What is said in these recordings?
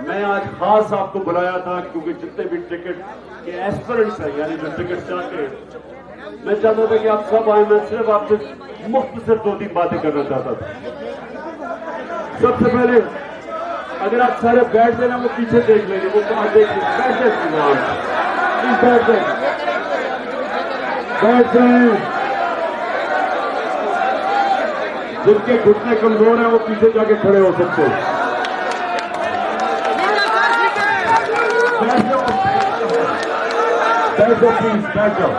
میں آج خاص آپ کو بلایا تھا کیونکہ جتنے بھی ٹکٹ کے ایسپرنٹس ہیں یعنی جو ٹکٹ چاہتے ہیں، میں چاہتا تھا کہ آپ سب آئے میں صرف آپ سے مختصر دو تین باتیں کرنا چاہتا تھا۔ سب سے پہلے، اگر آپ سارے بیٹھ دینا وہ پیچھے دیکھ لیں گے، وہ کہاں دیکھ لیں۔ بیٹھ جائیں بیٹھ جائیں۔ بیٹھ جائیں۔ جن کے گھٹنے کمزور ہیں، وہ پیچھے جا کے کھڑے ہو سکتے ہیں بیٹھ جاؤ بیٹھ جاؤ پلیز بیٹھ جاؤ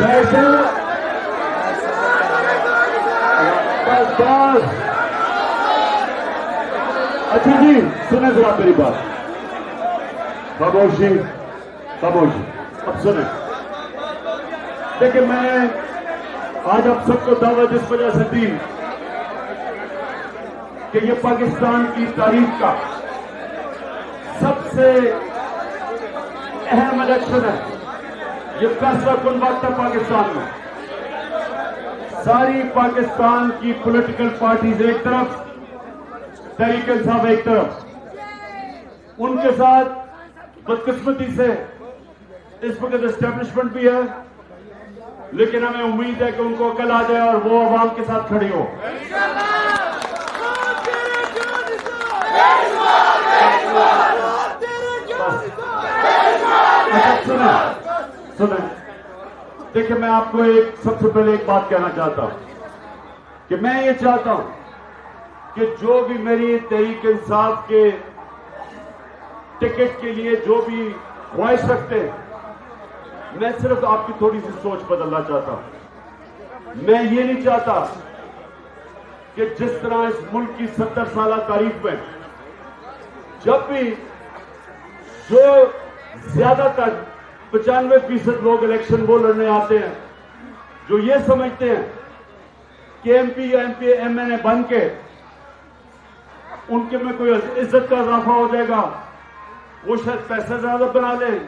بیٹھ بس اچھا جی سنیں ذرا میری بات خاموشی خاموشی اب سنیں دیکھیں میں آج آپ سب کو دعوت اس وجہ سے دی کہ یہ پاکستان کی تاریخ کا سب سے اہم الیکشن ہے۔ یہ فیصلہ کن وقت ہے پاکستان میں؟ ساری پاکستان کی پولیٹیکل پارٹیز ایک طرف تحریک انصاف ایک طرف۔ ان کے ساتھ بدقسمتی سے اس وقت اسٹیبلشمنٹ بھی ہے، لیکن ہمیں امید ہے کہ ان کو عقل آ جائے اور وہ عوام کے ساتھ کھڑی ہو اچھا سنیں سنیں دیکھیں، میں آپ کو ایک سب سے پہلے ایک بات کہنا چاہتا ہوں کہ میں یہ چاہتا ہوں کہ جو بھی میری تحریک انصاف کے ٹکٹ کے لیے جو بھی خواہش رکھتے ہیں، میں صرف آپ کی تھوڑی سی سوچ بدلنا چاہتا ہوں۔ میں یہ نہیں چاہتا کہ جس طرح اس ملک کی ستر سالہ تاریخ میں جب بھی جو زیادہ تر پچانوے فیصد لوگ الیکشن وہ لڑنے آتے ہیں جو یہ سمجھتے ہیں کہ ایم پی یا M P M N A بن کے ان کے میں کوئی عزت کا اضافہ ہو جائے گا، وہ شاید پیسے زیادہ بنا لیں،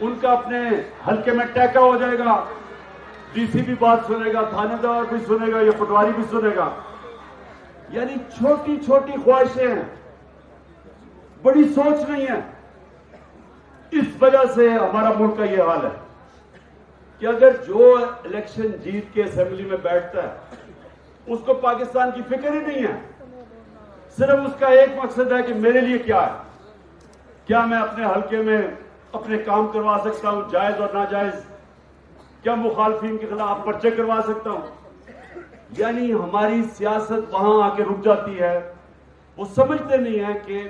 ان کا اپنے حلقے میں ٹیکا ہو جائے گا، ڈی سی بھی بات سنے گا، تھانے دار بھی سنے گا، یا پٹواری بھی سنے گا۔ یعنی چھوٹی چھوٹی خواہشیں ہیں، بڑی سوچ نہیں ہے۔ اس وجہ سے ہمارا ملک کا یہ حال ہے کہ اگر جو الیکشن جیت کے اسمبلی میں بیٹھتا ہے، اس کو پاکستان کی فکر ہی نہیں ہے۔ صرف اس کا ایک مقصد ہے کہ میرے لیے کیا ہے۔ کیا میں اپنے حلقے میں اپنے کام کروا سکتا ہوں، جائز اور ناجائز؟ کیا مخالفین کے خلاف پرچے کروا سکتا ہوں؟ یعنی ہماری سیاست وہاں آ کے رک جاتی ہے۔ وہ سمجھتے نہیں ہیں کہ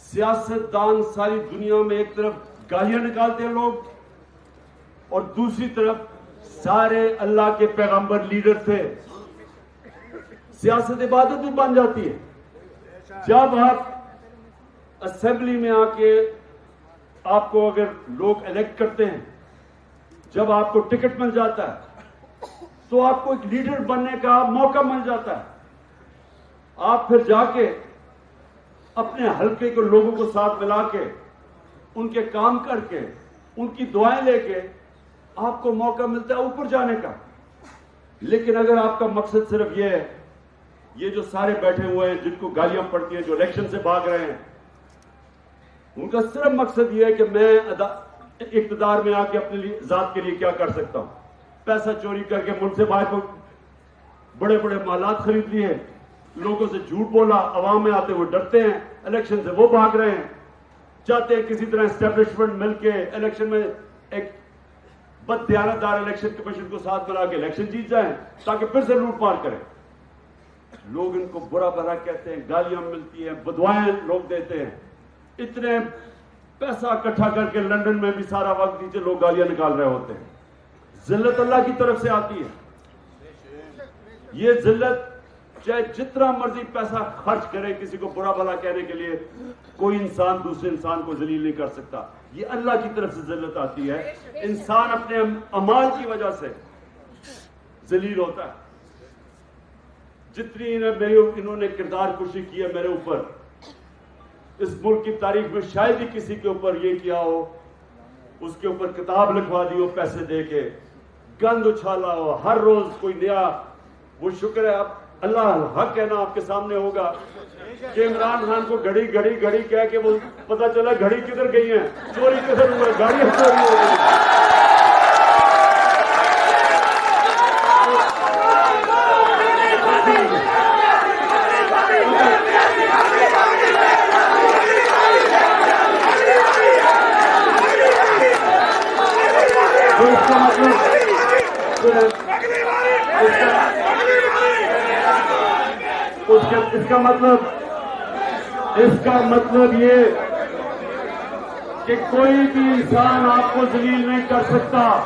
سیاست دان ساری دنیا میں ایک طرف گالیاں نکالتے ہیں لوگ اور دوسری طرف سارے اللہ کے پیغمبر لیڈر تھے۔ سیاست عبادت بھی بن جاتی ہے۔ جب آپ اسمبلی میں آ کے آپ کو اگر لوگ الیکٹ کرتے ہیں، جب آپ کو ٹکٹ مل جاتا ہے، تو آپ کو ایک لیڈر بننے کا موقع مل جاتا ہے۔ آپ پھر جا کے اپنے حلقے کے لوگوں کو ساتھ ملا کے، ان کے کام کر کے، ان کی دعائیں لے کے آپ کو موقع ملتا ہے اوپر جانے کا۔ لیکن اگر آپ کا مقصد صرف یہ ہے، یہ جو سارے بیٹھے ہوئے ہیں، جن کو گالیاں پڑتی ہیں، جو الیکشن سے بھاگ رہے ہیں، ان کا صرف مقصد یہ ہے کہ میں اقتدار میں آ کے اپنے ذات کے لیے کیا کر سکتا ہوں؟ پیسہ چوری کر کے ملک سے باہر بڑے بڑے مالات خرید لیے لوگوں سے جھوٹ بولا، عوام میں آتے وہ ڈرتے ہیں، الیکشن سے وہ بھاگ رہے ہیں۔ چاہتے ہیں کسی طرح اسٹیبلشمنٹ مل کے الیکشن میں ایک بد دیانت دار الیکشن کمیشن کو ساتھ ملا کے الیکشن جیت جائیں، تاکہ پھر سے لوٹ مار کریں۔ لوگ ان کو برا برا کہتے ہیں، گالیاں ملتی ہیں، بدوائیں لوگ دیتے ہیں۔ اتنے پیسہ اکٹھا کر کے لندن میں بھی سارا وقت نیچے لوگ گالیاں نکال رہے ہوتے ہیں۔ ذلت اللہ کی طرف سے آتی ہے۔ یہ ذلت چاہے جتنا مرضی پیسہ خرچ کرے کسی کو برا بھلا کہنے کے لیے، کوئی انسان دوسرے انسان کو ذلیل نہیں کر سکتا۔ یہ اللہ کی طرف سے ذلت آتی ہے۔ انسان اپنے امال کی وجہ سے ذلیل ہوتا ہے۔ جتنی میری انہوں نے کردار کشی کی ہے میرے اوپر۔ اس ملک کی تاریخ میں شاید ہی کسی کے اوپر یہ کیا ہو، اس کے اوپر کتاب لکھوا دی ہو، پیسے دے کے، گند اچھالا ہو، ہر روز کوئی نیا وہ شکر ہے، اب اللہ حق کہنا آپ کے سامنے ہوگا کہ عمران خان کو گھڑی گھڑی گھڑی کہہ کے وہ پتا چلا گھڑی کدھر گئی ہیں؟ چوری کدھر ہوا گاڑی گاڑیاں چوری ہو گئی تو اس کا مطلب سنیں، اس کا- اس کا اس کا مطلب اس کا مطلب یہ کہ کوئی بھی انسان آپ کو ذلیل نہیں کر سکتا۔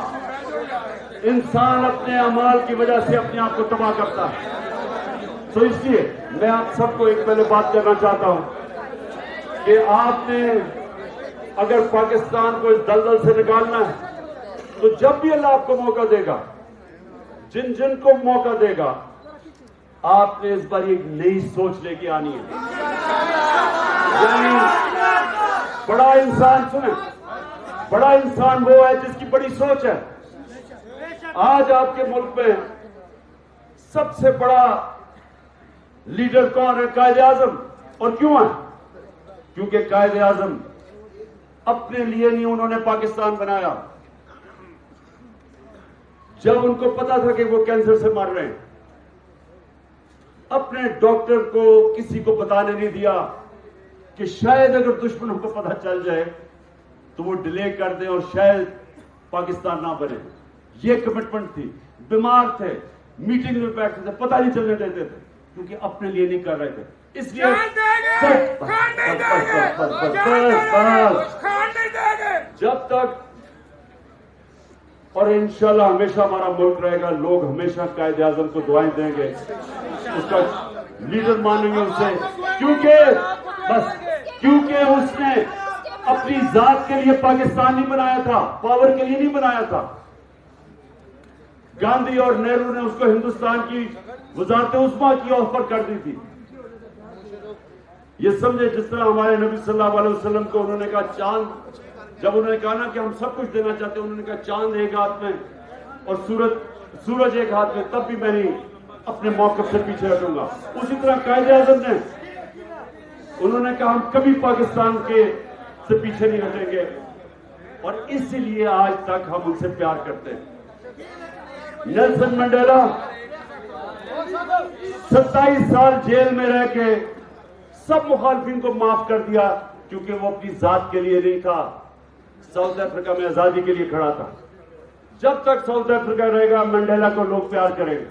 انسان اپنے اعمال کی وجہ سے اپنے آپ کو تباہ کرتا ہے۔ تو اس لیے میں آپ سب کو ایک پہلے بات کرنا چاہتا ہوں کہ آپ نے اگر پاکستان کو اس دلدل سے نکالنا ہے، تو جب بھی اللہ آپ کو موقع دے گا، جن جن کو موقع دے گا آپ نے اس بار ایک نئی سوچ لے کے آنی ہے۔ یعنی بڑا انسان سنیں، بڑا انسان وہ ہے جس کی بڑی سوچ ہے۔ آج آپ کے ملک میں سب سے بڑا لیڈر کون ہے؟ قائد اعظم۔ اور کیوں ہے؟ کیونکہ قائد اعظم اپنے لیے نہیں، انہوں نے پاکستان بنایا۔ جب ان کو پتا تھا کہ وہ کینسر سے مر رہے ہیں۔ اپنے ڈاکٹر کو کسی کو بتانے نہیں دیا کہ شاید اگر دشمنوں کو پتا چل جائے تو وہ ڈیلے کر دیں اور شاید پاکستان نہ بنے۔ یہ کمٹمنٹ تھی۔ بیمار تھے۔ میٹنگ میں بیٹھتے تھے۔ پتہ نہیں چلنے دیتے تھے۔ کیونکہ اپنے لیے نہیں کر رہے تھے۔ اس لیے جب تک اور انشاءاللہ ہمیشہ ہمارا ملک رہے گا۔ لوگ ہمیشہ قائد اعظم کو دعائیں دیں گے۔ اس کا لیڈر مانیں گے اسے۔ کیونکہ بس، کیونکہ اس نے اپنی ذات کے لیے پاکستان نہیں بنایا تھا، پاور کے لیے نہیں بنایا تھا۔ گاندھی اور نہرو نے اس کو ہندوستان کی وزارت عثما کی آفر کر دی تھی۔ یہ سمجھے جس طرح ہمارے نبی صلی اللہ علیہ وسلم کو انہوں نے کہا، چاند جب انہوں نے کہا نا کہ ہم سب کچھ دینا چاہتے ہیں، انہوں نے کہا چاند ایک ہاتھ میں اور سورج سورج ایک ہاتھ میں، تب بھی میں نہیں اپنے موقف سے پیچھے ہٹوں گا۔ اسی طرح قائد اعظم نے، انہوں نے کہا ہم کبھی پاکستان کے سے پیچھے نہیں ہٹیں گے۔ اور اسی لیے آج تک ہم ان سے پیار کرتے ہیں۔ نیلسن منڈیلا، ستائیس سال جیل میں رہ کے سب مخالفین کو معاف کر دیا، کیونکہ وہ اپنی ذات کے لیے نہیں تھا۔ ساؤتھ افریقہ میں آزادی کے لیے کھڑا تھا۔ جب تک ساؤتھ افریقہ رہے گا منڈیلا کو لوگ پیار کریں گے۔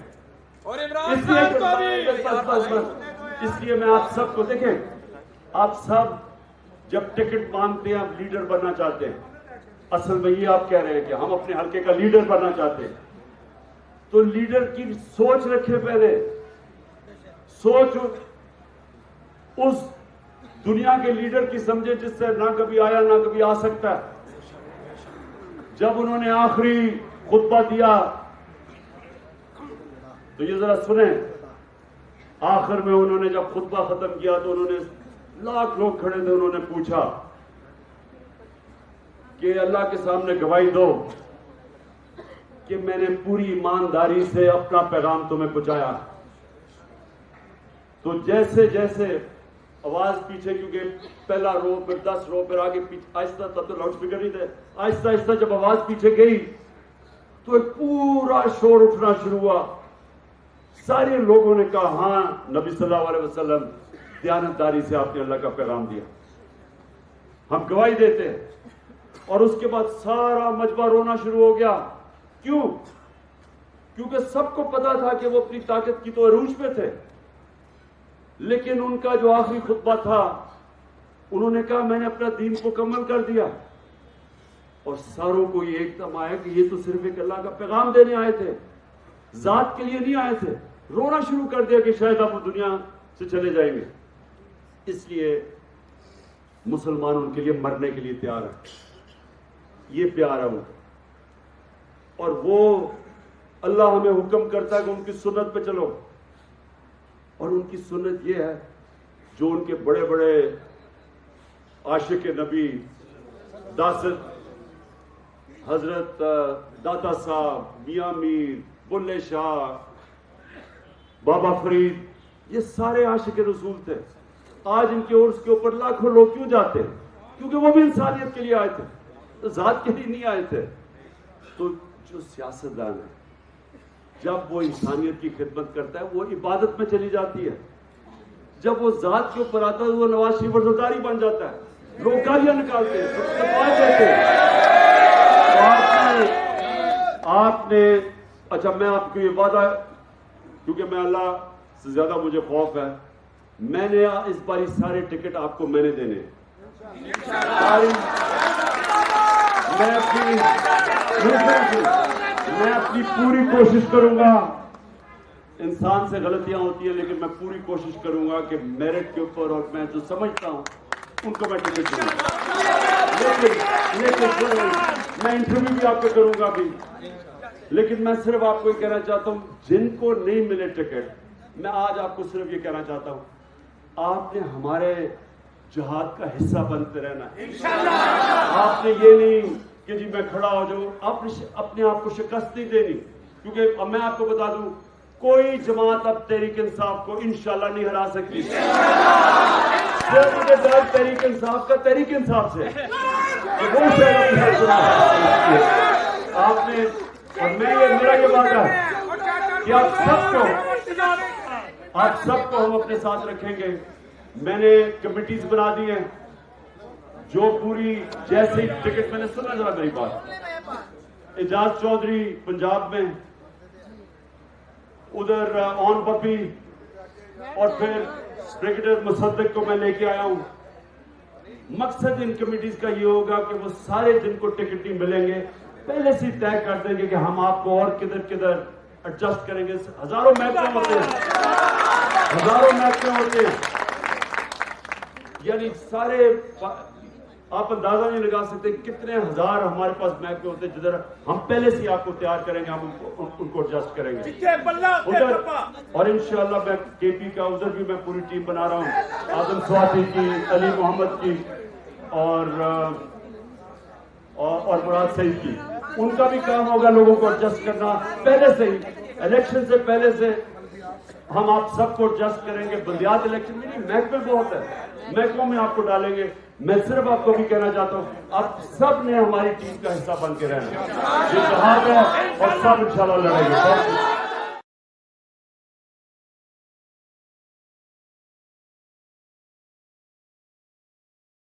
اور اس لیے اس لیے میں آپ سب کو دیکھیں آپ سب جب ٹکٹ مانگتے ہیں آپ لیڈر بننا چاہتے ہیں۔ اصل میں یہ آپ کہہ رہے ہیں کہ ہم اپنے حلقے کا لیڈر بننا چاہتے ہیں۔ تو لیڈر کی سوچ رکھے پہلے۔ سوچ اس دنیا کے لیڈر کی سمجھے جس سے نہ کبھی آیا نہ کبھی آ سکتا۔ ہے جب انہوں نے آخری خطبہ دیا، تو یہ ذرا سنیں، آخر میں انہوں نے جب خطبہ ختم کیا تو انہوں نے لاکھ لوگ کھڑے تھے، انہوں نے پوچھا کہ اللہ کے سامنے گواہی دو کہ میں نے پوری ایمانداری سے اپنا پیغام تمہیں پہنچایا۔ تو جیسے جیسے آواز پیچھے کیونکہ پہلا رو پھر دس رو پھر آگے پیچھے آہستہ تب تو لاؤڈ اسپیکر نہیں تھے۔ آہستہ آہستہ جب آواز پیچھے گئی تو ایک پورا شور اٹھنا شروع ہوا۔ سارے لوگوں نے کہا ہاں نبی صلی اللہ علیہ وسلم، دیانتداری سے آپ نے اللہ کا پیغام دیا۔ ہم گواہی دیتے ہیں۔ اور اس کے بعد سارا مجمع رونا شروع ہو گیا۔ کیوں؟ کیونکہ سب کو پتا تھا کہ وہ اپنی طاقت کی تو عروج پہ تھے۔ لیکن ان کا جو آخری خطبہ تھا، انہوں نے کہا، میں نے اپنا دین مکمل کر دیا۔ اور ساروں کو یہ ایک دم آیا کہ یہ تو صرف ایک اللہ کا پیغام دینے آئے تھے۔ ذات کے لیے نہیں آئے تھے۔ رونا شروع کر دیا کہ شاید آپ دنیا سے چلے جائیں گے۔ اس لیے مسلمان ان کے لیے مرنے کے لیے تیار ہے یہ پیار ہے وہ اور وہ اللہ ہمیں حکم کرتا ہے کہ ان کی سنت پہ چلو۔ اور ان کی سنت یہ ہے جو ان کے بڑے بڑے عاشق نبی داست حضرت داتا صاحب، میاں میر، بلے شاہ، بابا فرید، یہ سارے عاشق رسول تھے۔ آج ان کے عرص کے اوپر لاکھوں لوگ کیوں جاتے؟ ہیں کیونکہ وہ بھی انسانیت کے لیے آئے تھے۔ تو ذات کے لیے نہیں آئے تھے۔ تو جو سیاستدان ہے جب وہ انسانیت کی خدمت کرتا ہے، وہ عبادت میں چلی جاتی ہے۔ جب وہ ذات کے اوپر آتا ہے، وہ نواز شریف وزرداری بن جاتا ہے۔ لوگ گالیاں نکالتے ہیں آپ نے اچھا میں آپ کو یہ وعدہ، کیونکہ میں اللہ سے زیادہ مجھے خوف ہے، میں نے اس باری سارے ٹکٹ آپ کو میں نے دینے۔ میں اپنی میں اپنی پوری کوشش کروں گا۔ انسان سے غلطیاں ہوتی ہیں لیکن میں پوری کوشش کروں گا کہ میرٹ کے اوپر اور میں جو سمجھتا ہوں ان کو میں ٹکٹ دوں۔ گا لیکن لیکن میں انٹرویو بھی آپ کو کروں گا بھی۔ لیکن میں صرف آپ کو یہ کہنا چاہتا ہوں جن کو نہیں ملے ٹکٹ میں آج آپ کو صرف یہ کہنا چاہتا ہوں آپ نے ہمارے جہاد کا حصہ بنتے رہنا۔ ہے آپ نے یہ نہیں کہ جی میں کھڑا ہو جاؤں، آپ اپنے آپ کو شکست نہیں دینی۔ کیونکہ اب میں آپ کو بتا دوں، کوئی جماعت اب تحریک انصاف کو انشاءاللہ نہیں ہرا سکتی۔ صرف تحریک انصاف کا تحریک انصاف سے۔ آپ آپ نے اور میں یہ میرا یہ وعدہ ہے کہ آپ سب کو آپ سب کو ہم اپنے ساتھ رکھیں گے۔ میں نے کمیٹیز بنا دی ہیں۔ جو پوری جیسے ٹکٹ میں نے سنا، ذرا میری بات۔ اجاز چودھری، پنجاب میں۔ ادھر آن پپی۔ اور پھر بریگیڈر مصدق کو میں لے کے آیا ہوں۔ مقصد ان کمیٹیز کا یہ ہوگا کہ وہ سارے جن کو ٹکٹ نہیں ملیں گے۔ پہلے سے طے کر دیں گے کہ ہم آپ کو اور کدھر کدھر ایڈجسٹ کریں گے۔ ہزاروں محکمے ہوتے ہیں۔ ہزاروں محکمے ہوتے ہیں۔ یعنی سارے آپ اندازہ نہیں لگا سکتے کتنے ہزار ہمارے پاس محکمے ہوتے ہیں جدھر ہم پہلے سے آپ کو تیار کریں گے ہم ان کو ایڈجسٹ کریں گے۔ اور انشاءاللہ میں کے پی کا ادھر بھی میں پوری ٹیم بنا رہا ہوں۔ آدم سواتی کی علی محمد کی اور اور اور مراد سعید کی۔ ان کا بھی کام ہوگا لوگوں کو ایڈجسٹ کرنا۔ پہلے سے ہی الیکشن سے پہلے سے ہم آپ سب کو ایڈجسٹ کریں گے۔ بلدیات الیکشن میں نہیں محکمے بہت ہے۔ محکموں میں آپ کو ڈالیں گے۔ میں صرف آپ کو بھی کہنا چاہتا ہوں، آپ سب نے ہماری ٹیم کا حصہ بن کے رہنا ہے۔ یہ جہاد ہے اور سب انشاءاللہ لڑیں گے۔